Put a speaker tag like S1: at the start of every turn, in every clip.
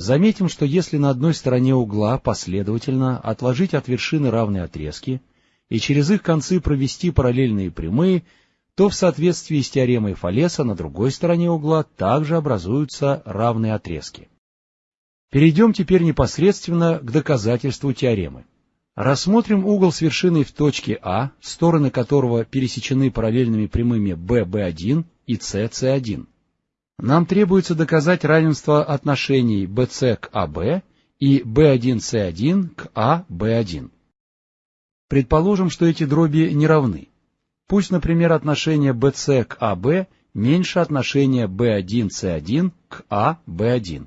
S1: Заметим, что если на одной стороне угла последовательно отложить от вершины равные отрезки и через их концы провести параллельные прямые, то в соответствии с теоремой Фалеса на другой стороне угла также образуются равные отрезки. Перейдем теперь непосредственно к доказательству теоремы. Рассмотрим угол с вершиной в точке А, стороны которого пересечены параллельными прямыми BB1 и CC1. Нам требуется доказать равенство отношений BC к AB и B1C1 к AB1. Предположим, что эти дроби не равны. Пусть, например, отношение BC к AB меньше отношения B1C1 к AB1.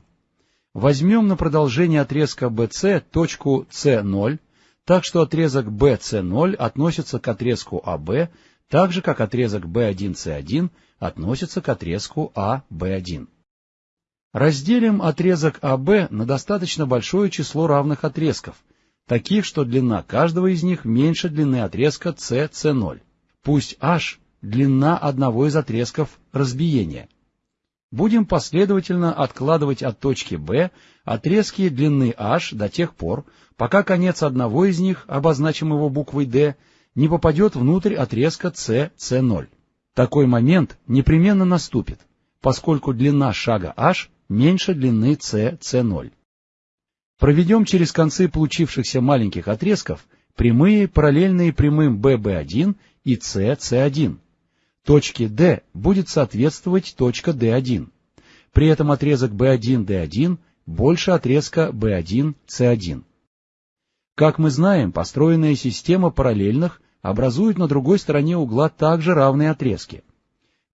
S1: Возьмем на продолжение отрезка BC точку C0, так что отрезок BC0 относится к отрезку AB, так же, как отрезок B1C1 относится к отрезку AB1. Разделим отрезок AB на достаточно большое число равных отрезков, таких, что длина каждого из них меньше длины отрезка CC0. Пусть h – длина одного из отрезков разбиения. Будем последовательно откладывать от точки B отрезки длины h до тех пор, пока конец одного из них, обозначим его буквой D, не попадет внутрь отрезка CC0. Такой момент непременно наступит, поскольку длина шага h меньше длины CC0. Проведем через концы получившихся маленьких отрезков прямые, параллельные прямым BB1 и CC1. Точке D будет соответствовать точка D1. При этом отрезок B1-D1 больше отрезка B1-C1. Как мы знаем, построенная система параллельных образует на другой стороне угла также равные отрезки.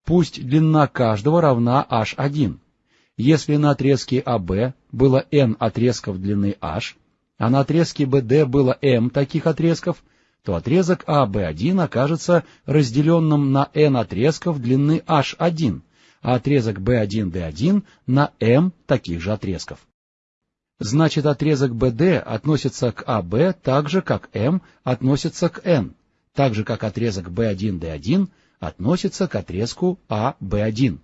S1: Пусть длина каждого равна h1. Если на отрезке AB было n отрезков длины h, а на отрезке BD было m таких отрезков, то отрезок AB1 окажется разделенным на n отрезков длины h1, а отрезок B1-D1 на m таких же отрезков. Значит, отрезок BD относится к AB так же, как m относится к n, так же, как отрезок B1-D1 относится к отрезку AB1.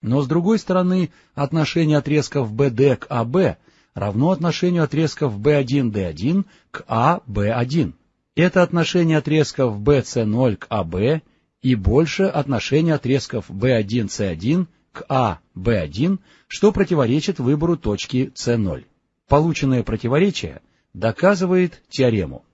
S1: Но с другой стороны, отношение отрезков BD к AB равно отношению отрезков B1-D1 к AB1. Это отношение отрезков BC0 к AB и больше отношение отрезков B1-C1 к A-B1, что противоречит выбору точки C0. Полученное противоречие доказывает теорему.